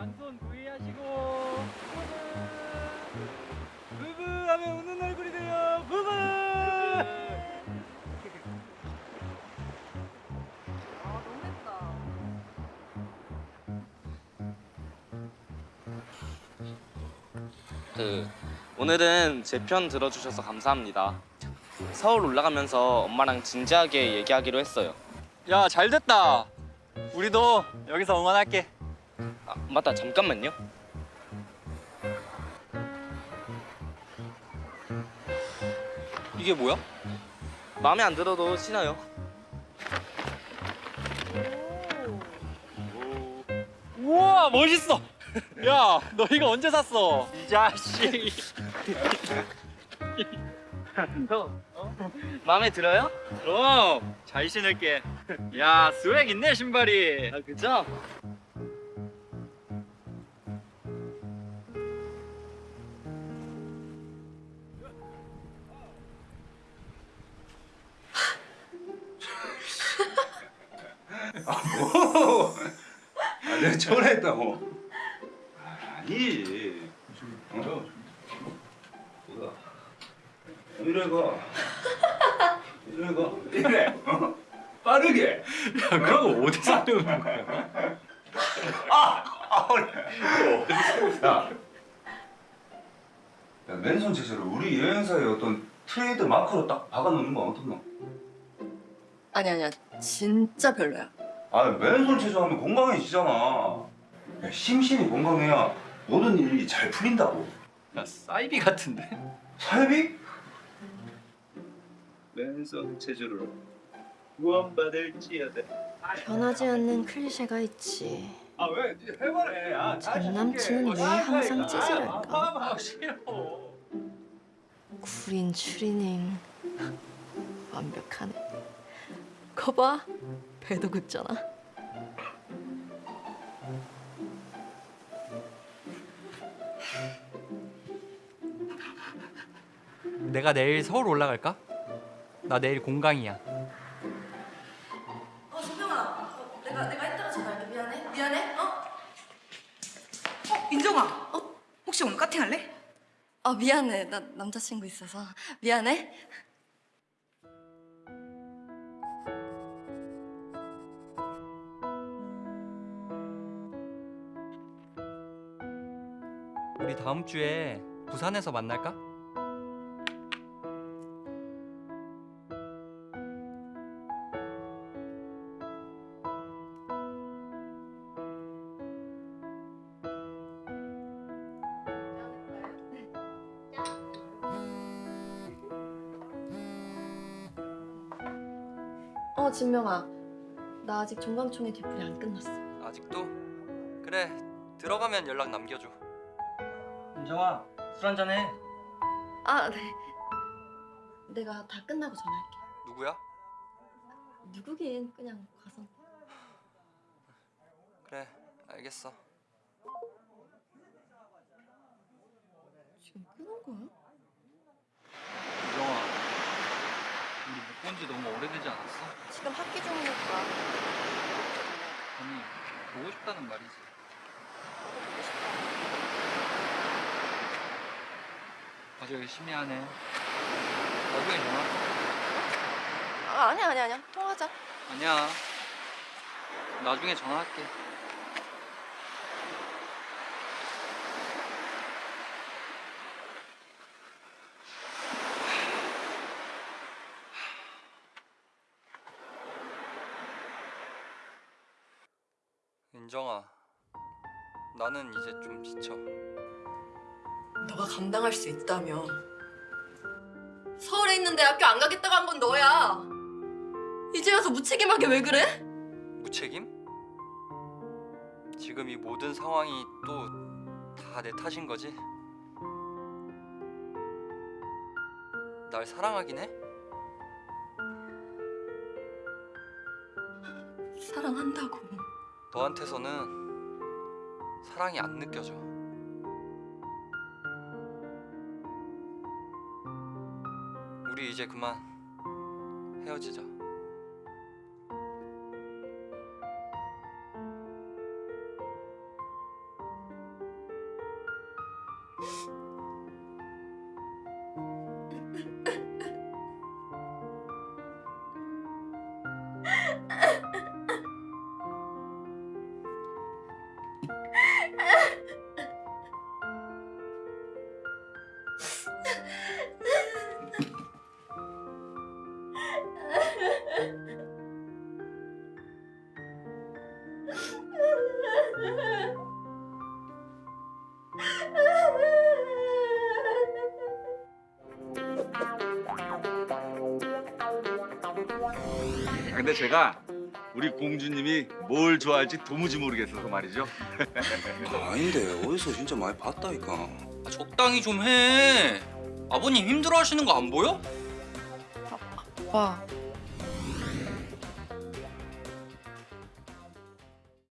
양손 V 하시고 부부 부부 하면 웃는 얼굴이 돼요 부부 아 너무했다. 그 오늘은 제 편 들어주셔서 감사합니다. 서울 올라가면서 엄마랑 진지하게 얘기하기로 했어요. 야 잘됐다 우리도 여기서 응원할게 아, 맞다 잠깐만요. 이게 뭐야? 마음에 안 들어도 신어요. 우와 멋있어 야 너 이거 언제 샀어 이 자식 너 마음에 들어요? 그럼 잘 신을게 야 스웩 있네 신발이 아 그죠? 전화했다고. 아니지. 어? 뭐야? 이래 가. 이래 가. 이래. 어? 빠르게. 야 그거 어디서 배우는 거야 아, 어디서 야. 야, 맨손 제재를 우리 여행사의 어떤 트레이드 마크로 딱 박아놓는 거 어떻노? 아니 아니야 진짜 별로야. 아, 맨손 체조하면 건강해지잖아. 야, 심신이 건강해야 모든 일이 잘 풀린다고. 야 사이비 같은데 사회비? 맨손 체조를 구원받을지어다. 변하지 않는 클리셰가 있지. 아 왜? 해봐래. 아, 전 남친은 왜 항상 찌질할까? 아 싫어 구린 추리닝 완벽하네. 거봐 배도 굳잖아. 내가 내일 서울 올라갈까? 나 내일 공강이야 어 정명아, 어, 내가 내가 이따가 전화할게. 미안해. 미안해. 어? 어, 인정아. 어? 혹시 오늘 카팅 할래? 아 미안해. 나 남자친구 있어서 미안해. 다음 주에 부산에서 만날까? 어 진명아, 나 아직 종강총회 뒤풀이 안 끝났어. 아직도? 그래 들어가면 연락 남겨줘 인정아 술 한잔 해. 아 네. 내가 다 끝나고 전화할게. 누구야? 누구긴 그냥 가서. 그래 알겠어 지금 끊은 거야? 인정아 우리 못 본 지 너무 오래되지 않았어? 지금 학기 중이니까. 아니 보고 싶다는 말이지 보고 싶다. 아주 열심히 하네. 나중에 전화? 아 아니야 아니야 아니야. 통화하자. 아니야. 나중에 전화할게. 인정아 나는 이제 좀 지쳐 너가 감당할 수 있다며. 서울에 있는데 학교 안 가겠다고 한 건 너야. 이제 와서 무책임하게 왜 그래? 무책임? 지금 이 모든 상황이 또 다 내 탓인 거지? 날 사랑하긴 해? 사랑한다고. 너한테서는 사랑이 안 느껴져. 우리 이제 그만 헤어지자. 근데 제가 우리 공주님이 뭘 좋아할지 도무지 모르겠어서 말이죠. 아닌데 어디서 진짜 많이 봤다니까. 아, 적당히 좀 해. 아버님 힘들어하시는 거 안 보여? 오빠